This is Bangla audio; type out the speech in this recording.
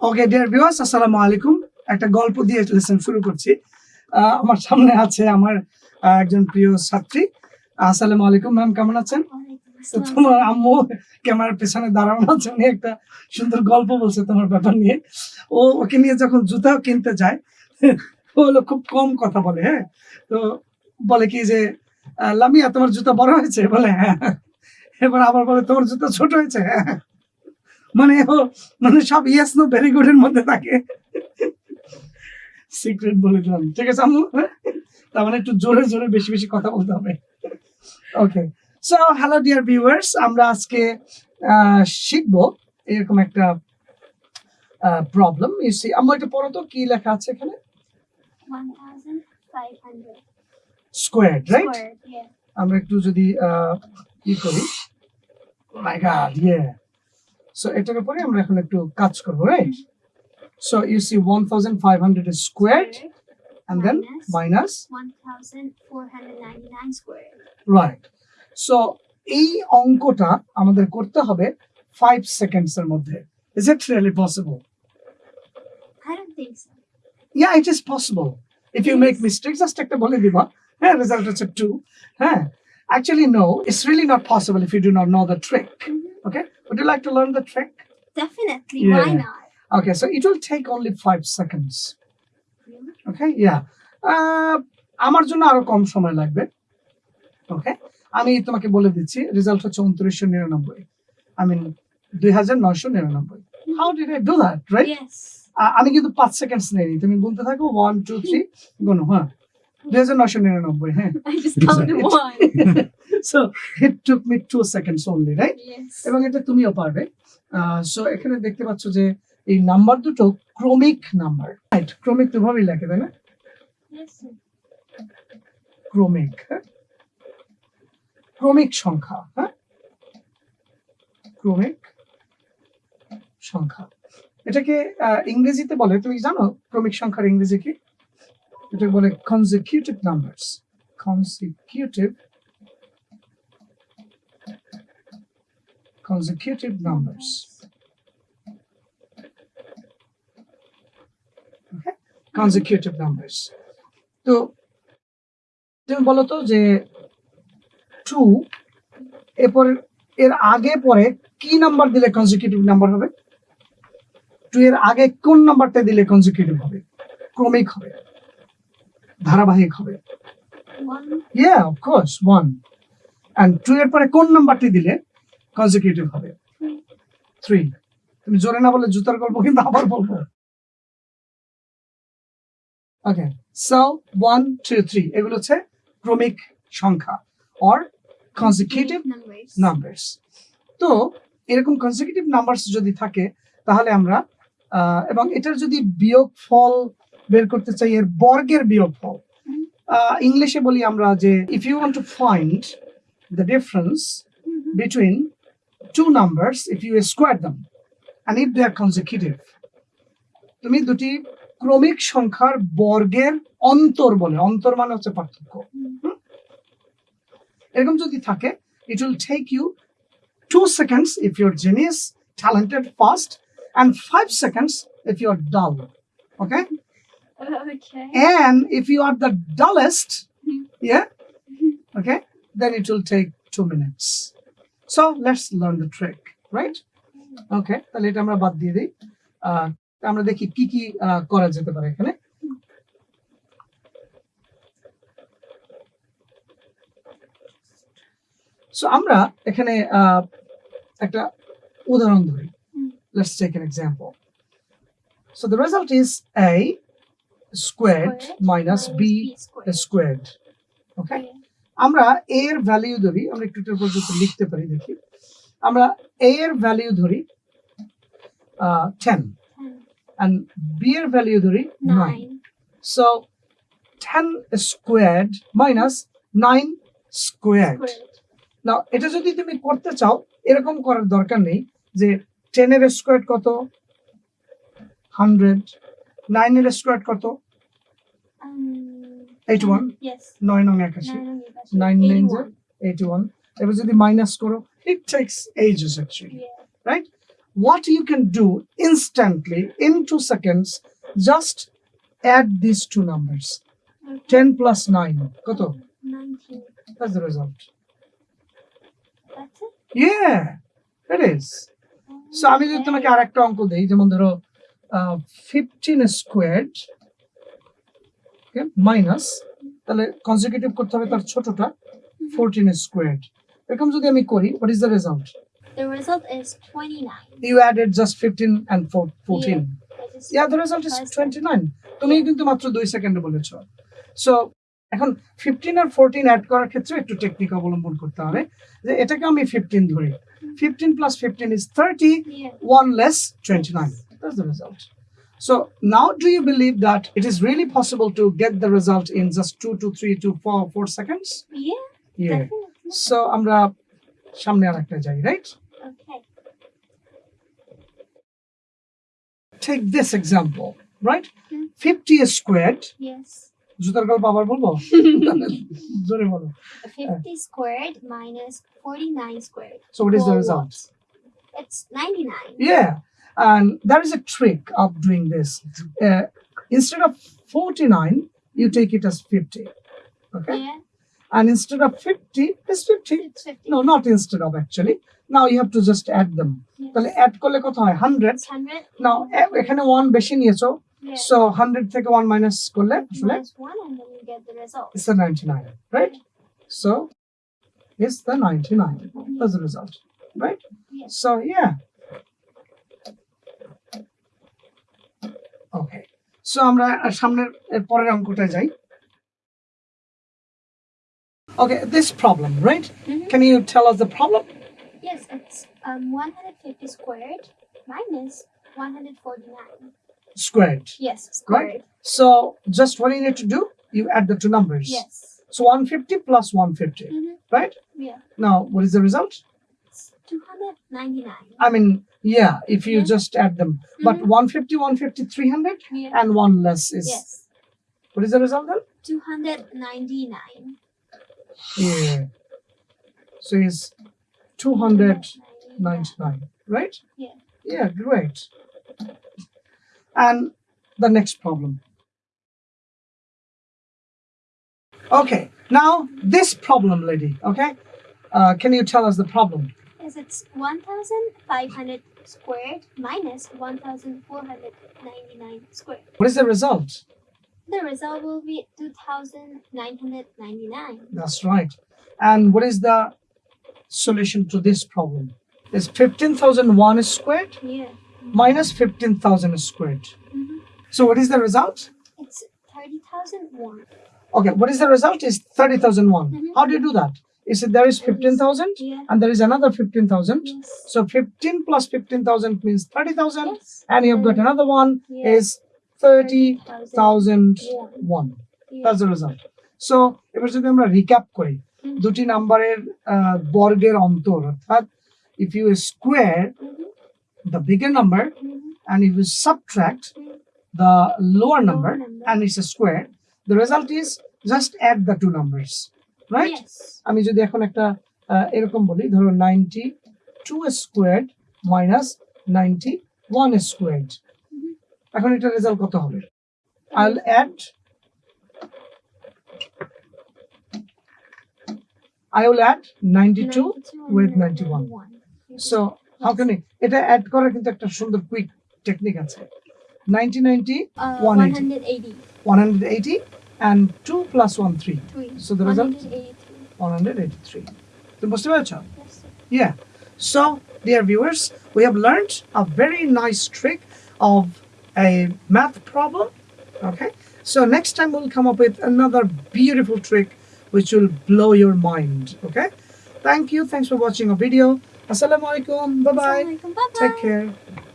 ওকে ডিয়ার ভিউয়ার্স আসসালামু আলাইকুম। একটা গল্প দিয়ে লেসন শুরু করছি। আমার সামনে আছে আমার একজন প্রিয় ছাত্রী। আসসালামু আলাইকুম ম্যাম কেমন আছেন? তোমার আম্মু ক্যামেরার পেছনে দাঁড়ানো আছে উনি একটা সুন্দর গল্প বলছে তোমার ব্যাপার নিয়ে। ও ওকে নিয়ে যখন জুতা কিনতে যায় ও হলো খুব কম কথা বলে হ্যাঁ? তো বলে কি যে লামিয়া তোমার জুতা বড় হয়েছে? বলে হ্যাঁ। এবার আবার বলে তোমার জুতা ছোট হয়েছে? হ্যাঁ মানে ও মানে সব ইয়েস নো ভেরি গুড এর মধ্যে থাকে। সিক্রেট বলে দিলাম। ঠিক আছে আম্মু? হ্যাঁ? তার মানে একটু জোরে জোরে বেশি বেশি কথা বলতে হবে। Okay so hello dear viewers আমরা আজকে শিখব এরকম একটা প্রবলেম ইসি আমার এটা পড়ো তো কি লেখা আছে এখানে? 1500 স্কোয়ার রাইট আমরা একটু যদি আহ, ই করি। মাই গড ইয়ে সো এটার উপরে আমরা এখন একটু কাজ করবো right so you see 1500 is squared and then minus 1499 squared. Right so এই অঙ্কটা আমাদের করতে হবে 5 সেকেন্ডস এর মধ্যে is it really possible I don't think so. yeah it is possible if you make mistakes just একটা বলে দিবা হ্যাঁ রেজাল্ট হচ্ছে 2 হ্যাঁ actually no it's really not possible if you do not know the trick Okay? Would you like to learn the trick? Definitely, Yeah. why not? okay so it will take only 5 seconds. Really? ওকে ইয়া আমার জন্য আরও কম সময় লাগবে। ওকে আমি তোমাকে বলে দিচ্ছি রেজাল্ট হচ্ছে উনত্রিশশো নিরানব্বই। আই মিন দুই হাজার নয়শো নিরানব্বই। How did I do that right Yes. আমি কিন্তু পাঁচ সেকেন্ডস নেই তুমি গুনতে থাকো ওয়ান টু থ্রি গুনো হ্যাঁ। দুই হাজার নয়শো নিরানব্বই হ্যাঁ। So it took me two seconds only right Yes. এবং এটা তুমিও পারবে সো এখানে দেখতে পাচ্ছ যে এই নাম্বার দুটো ক্রমিক নাম্বার রাইট ক্রমিক তো ভাবেই লাগে তাই না Yes. sir. ক্রমিক হ্যাঁ? ক্রমিক সংখ্যা হ্যাঁ ক্রমিক সংখ্যা এটাকে আহ, ইংরেজিতে বলে তুমি জানো ক্রমিক সংখ্যার ইংরেজি কি এটাকে বলে consecutive numbers consecutive consecutive numbers consecutive numbers তো তুমি বলো তো যে টু এরপর এর আগে পরে কি নাম্বার দিলে কনজিকিউটিভ নাম্বার হবে? টু এর আগে কোন নাম্বারটা দিলে কনজিকিউটিভ হবে? ক্রমিক হবে। ধারাবাহিক হবে. Yeah of course one and two এর পরে কোন নাম্বারটি দিলে কনজিকিউটিভ হবে। থ্রি তুমি জোরে না বলে জুতার গল্প কিন্তু আবার বলব। Okay so one two three এগুলো হচ্ছে ক্রমিক সংখ্যা অর কনজিকিউটিভ. নাম্বারস তো এরকম কনজিকিউটিভ নাম্বারস যদি থাকে তাহলে আমরা এবং এটার যদি বিয়োগ ফল বের করতে চাই এর বর্গের বিয়োগ ফল ইংলিশে বলি আমরা যে if you want to find the difference Mhm. two numbers if you square them and if they are consecutive তুমি দুটি ক্রমিক সংখ্যার বর্গের অন্তর বলে অন্তর মানে হচ্ছে পার্থক্য। এরকম যদি থাকে it will take you two seconds if you're genius talented fast and five seconds if you're dull okay and if you are the dullest ইয়ে okay then it will take two minutes so let's learn the trick right okay তাহলে এটা আমরা বাদ দিয়ে দিই আহ, আমরা দেখি কি কি আহ, করা যেতে পারে এখানে সো আমরা এখানে আহ, একটা উদাহরণ ধরি হুম। let's take an example so the result is a squared Squared minus b squared. squared okay Yeah. আমরা এ এর ভ্যালিউ ধরি আমরা একটু একটু পর্যন্ত লিখতে পারি দেখি। আমরা এ এর ভ্যালিউ ধরি আহ, 10 Ten. and b এর ভ্যালিউ ধরি 9 so so 10 squared minus 9 squared Squared. Now এটা যদি তুমি করতে চাও এরকম করার দরকার নেই যে 10 এর স্কোয়ার কত? 100 9 এর স্কোয়ার কত? Um, 81 Yes. 9 নং 81 Nine on the bus. Nine names, Eighty-one. 81 এবার যদি মাইনাস করো it takes ages actually Yeah. right what you can do instantly in two seconds, just add these two numbers. Okay. 10 plus 9. কত? 19. That's the result. That's it? Yeah, it is. So আমি যদি তোমাকে Okay. আরেকটা অঙ্ক দেই যেমন ধরো ফিফটিন স্কোয়ার্ড মাইনাস তাহলে কনজিকিউটিভ করতে হবে তার ছোটটা ফোরটিন স্কোয়ার্ড এরকম যদি আমি করি what is the result The result is 29. You added just fifteen and fourteen I just- yeah the result is First twenty nine তুমি কিন্তু মাত্র দুই সেকেন্ডে বলেছ। সো এখন ফিফটিন আর ফোরটিন অ্যাড করার ক্ষেত্রে একটু টেকনিক অবলম্বন করতে হবে যে এটাকে আমি ফিফটিন ধরি। Fifteen plus fifteen is thirty Yeah. one less 29 that's the result. so now do you believe that it is really possible to get the result in just two to three to four four seconds Yeah, yeah definitely. so আমরা সামনে আরেকটা যাই right Okay. take this example right Hmm. 50 squared Yes. জুতার গল্প আবার বলবো জোরে বলো 50 squared minus 49 squared. so what is the Equal result what? It's 99. yeah and there is a trick of doing this uh, instead of 49 you take it as 50 okay Yeah, and instead of 50 it's 50 it's 50. no not instead of actually now you have to just add them Yes. তাহলে অ্যাড করলে কত হয় 100 It's 100. নাও এখানে 1 বেশি নিয়েছো Yeah. সো 100 থেকে 1 মাইনাস করলে আসলে Minus 1 and then you get the result. it's the 99 right so it's yeah okay so আমরা সামনের এর পরের অঙ্কটায় যাই okay this problem right Mhm. can you tell us the problem Yes, it's um 150 squared minus 149. squared Yes, squared. So just what you need to do, you add the two numbers. Yes. So 150 plus 150, Mm-hmm. right? Yeah. Now, what is the result? It's 299. I mean, yeah, if you Yeah. just add them. But Mhm. 150, 150, 300, Yeah. and one less is. yes. What is the result then? 299. Yeah. So it's 299, right? Yeah. Yeah, great. And the next problem. Okay, now this problem, lady, okay? Uh, can you tell us the problem? Yes, it's 1,500 squared minus 1,499 squared. What is the result? The result will be 2,999. That's right. And what is the solution to this problem? Is 15,001 squared Yeah. minus 15,000 squared. hmm So what is the result? It's 30,001. Okay, what is the result? Is 30,001. Mhm. How do you do that? Is it there is 15,000 Yeah. and there is another 15,000? Yes. So 15 plus 15,000 means 30,000 yes. and you've got another one Yeah. is 30,001. Yeah. That's the result. So এবার যদি আমরা রিক্যাপ করি হুম। দুটি নাম্বারের আহ, বর্গের অন্তর অর্থাৎ if you square Mhm. the bigger number Mhm. and if you subtract Mhm. the lower number number. and it's a square the result is Add Yes. আমি যদি এখন একটা এরকম বলি ধরো ninety two squared minus ninety one squared. এখন এটা রেজাল্ট কত হবে I'll add I will add 92 with 91. So how can I এটা অ্যাড করার কিন্তু একটা সুন্দর কুইক টেকনিক আছে 90 90 Uh, 180. 180. and 2 plus 1, 3. Three. So the result? 183. 183. The most Yes. Yeah. So, dear viewers, we have learned a very nice trick of a math problem. Okay. So next time we'll come up with another beautiful trick which will blow your mind. Okay. Thank you. Thanks for watching our video. Assalamualaikum. Bye bye. Assalamualaikum. Bye bye. Take care.